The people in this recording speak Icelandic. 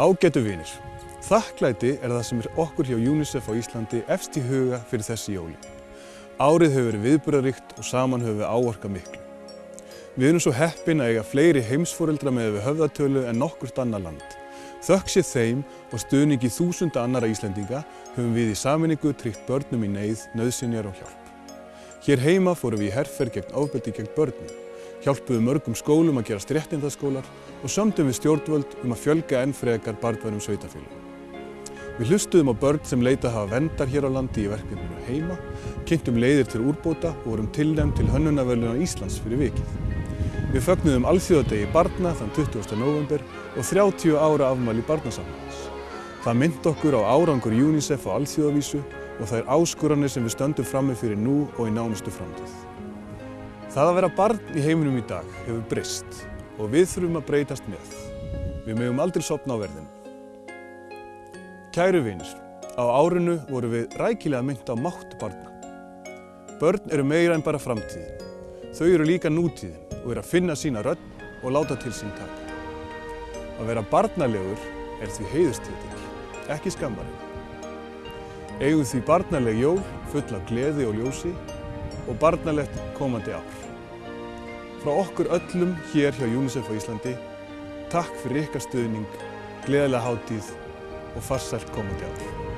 Ágætu vinir, þakklæti er það sem er okkur hjá UNICEF á Íslandi efst í huga fyrir þessi jóli. Árið hefur verið viðburðaríkt og saman höfum við áorka miklu. Við erum svo heppin að eiga fleiri heimsforeldra með við höfðatölu en nokkurt annar land. Þökk sér þeim og stuðningi þúsunda annara Íslendinga höfum við í saminningu tryggt börnum í neyð, nöðsynjar og hjálp. Hér heima fórum við í herferð gegn ofbeldi gegn börnum, hjálpuðum mörgum skólum að gera stréttindaskólar og sömdum við stjórnvöld um að fjölga enn frekar barnværum sveitafélagum. Við hlustuðum á börn sem leita að hafa vendar hér á landi í verkefninu heima, kynntum leiðir til úrbóta og vorum tilnæmt til hönnunarverðluna Íslands fyrir vikið. Við fögnuðum alþjóðadegi barna þann 20. november og 30 ára afmæli barnasamhæðis. Það mynd okkur á árangur UNICEF á alþjóðavísu og það er áskoranir sem við stöndum frammi fyrir nú og í nánustu framtíð. Það að vera barn í heiminum í dag hefur breyst og við þurfum að breytast með. Við mögum aldrei sopna á verðinu. Kæru vinir, á árinu voru við rækilega mynd á mátt barna. Börn eru meira en bara framtíðin. Þau eru líka nútíðin og eru að finna sína rödd og láta til sín taka. Að vera barnalegur er því heiðustitill, ekki skammarinn. Eigum því barnaleg jól full af gleði og ljósi og barnalegt komandi ár. Frá okkur öllum hér hjá UNICEF á Íslandi, takk fyrir ykkar stuðning, gleðilega hátíð og farsælt komandi ár.